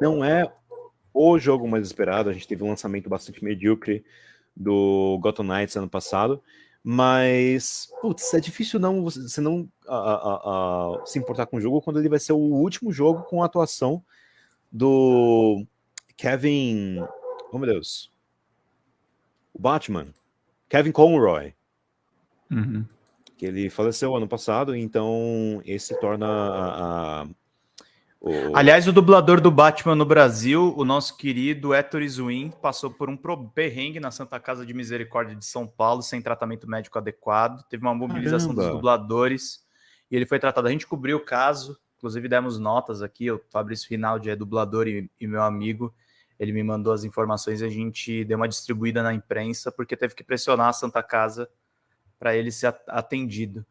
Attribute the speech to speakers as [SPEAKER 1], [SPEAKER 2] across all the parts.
[SPEAKER 1] não é o jogo mais esperado. A gente teve um lançamento bastante medíocre do Gotham Knights ano passado. Mas, putz, é difícil não você não a, a, a, se importar com o jogo quando ele vai ser o último jogo com a atuação do Kevin. Oh meu Deus. O Batman. Kevin Conroy.
[SPEAKER 2] Uhum.
[SPEAKER 1] Que ele faleceu ano passado, então esse torna a,
[SPEAKER 2] o... Aliás, o dublador do Batman no Brasil, o nosso querido Héctor Izuin, passou por um perrengue na Santa Casa de Misericórdia de São Paulo, sem tratamento médico adequado. Teve uma mobilização Caramba. dos dubladores e ele foi tratado. A gente cobriu o caso, inclusive demos notas aqui. O Fabrício Rinaldi é dublador e, e meu amigo. Ele me mandou as informações e a gente deu uma distribuída na imprensa, porque teve que pressionar a Santa Casa para ele ser atendido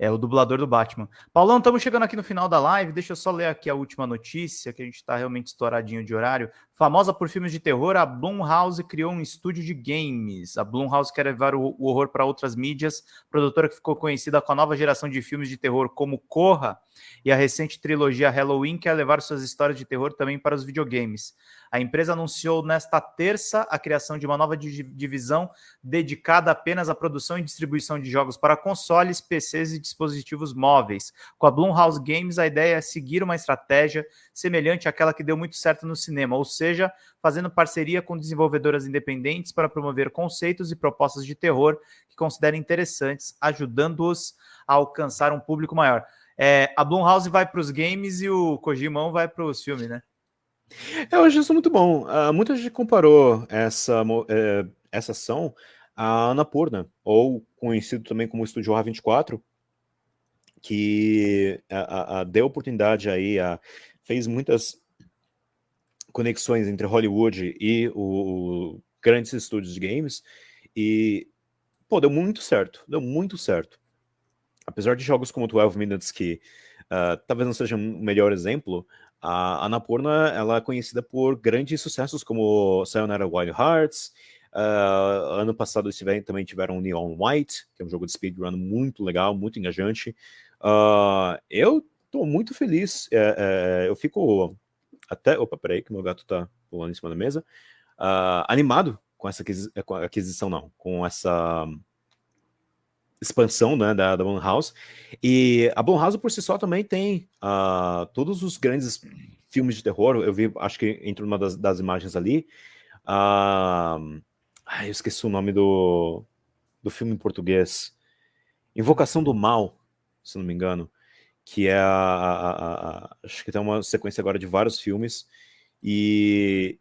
[SPEAKER 2] é o dublador do Batman. Paulão, estamos chegando aqui no final da live. Deixa eu só ler aqui a última notícia, que a gente está realmente estouradinho de horário. Famosa por filmes de terror, a Blumhouse criou um estúdio de games. A Blumhouse quer levar o, o horror para outras mídias. Produtora que ficou conhecida com a nova geração de filmes de terror como Corra e a recente trilogia Halloween quer levar suas histórias de terror também para os videogames. A empresa anunciou nesta terça a criação de uma nova divisão dedicada apenas à produção e distribuição de jogos para consoles, PCs e dispositivos móveis. Com a Blumhouse Games, a ideia é seguir uma estratégia semelhante àquela que deu muito certo no cinema, ou seja, fazendo parceria com desenvolvedoras independentes para promover conceitos e propostas de terror que considerem interessantes, ajudando-os a alcançar um público maior. É, a Blumhouse vai para os games e o Kojimão vai para os filmes, né?
[SPEAKER 1] Eu acho isso muito bom. Uh, muita gente comparou essa, é, essa ação à Anapurna, ou conhecido também como Estúdio A24, que a, deu oportunidade aí, a, fez muitas conexões entre Hollywood e o, o grandes estúdios de games, e, pô, deu muito certo, deu muito certo. Apesar de jogos como 12 Minutes, que uh, talvez não seja um melhor exemplo, a Annapurna ela é conhecida por grandes sucessos como Sayonara Wild Hearts, uh, ano passado eles tiveram, também tiveram Neon White, que é um jogo de speedrun muito legal, muito engajante. Uh, eu estou muito feliz, é, é, eu fico até... Opa, peraí que meu gato está pulando em cima da mesa. Uh, animado com essa aquisição, não, com essa expansão né, da, da Blumhouse. E a Blumhouse por si só também tem uh, todos os grandes filmes de terror. Eu vi, acho que entre uma das, das imagens ali. Uh, ai, eu esqueci o nome do, do filme em português. Invocação do Mal, se não me engano. Que é a, a, a, Acho que tem uma sequência agora de vários filmes. E.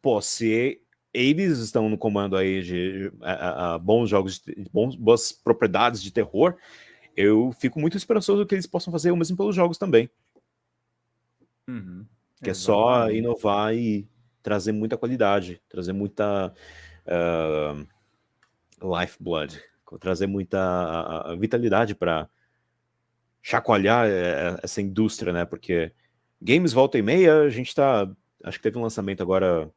[SPEAKER 1] Pô, se eles estão no comando aí de a, a, bons jogos, de, bons, boas propriedades de terror, eu fico muito esperançoso que eles possam fazer o mesmo pelos jogos também.
[SPEAKER 2] Uhum.
[SPEAKER 1] Que é só inovar e trazer muita qualidade, trazer muita uh, lifeblood, trazer muita vitalidade para chacoalhar eh, essa indústria, né? Porque games volta e meia, a gente tá... Acho que teve um lançamento agora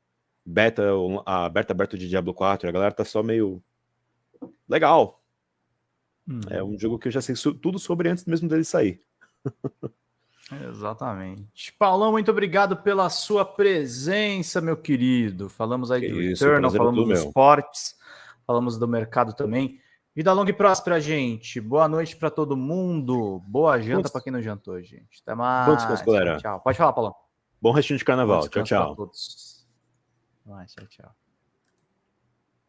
[SPEAKER 1] beta, a beta aberta de Diablo 4, a galera tá só meio legal. Hum. É um jogo que eu já sei tudo sobre antes mesmo dele sair.
[SPEAKER 2] Exatamente. Paulão, muito obrigado pela sua presença, meu querido. Falamos aí que do isso, Eternal, é falamos dos esportes, falamos do mercado também. Vida longa e próspera, gente. Boa noite para todo mundo. Boa janta para quem não jantou, gente. Até mais.
[SPEAKER 1] Bom
[SPEAKER 2] Tchau. Pode falar, Paulão.
[SPEAKER 1] Bom restinho de carnaval. Tchau, tchau.
[SPEAKER 2] Vai, tchau, tchau.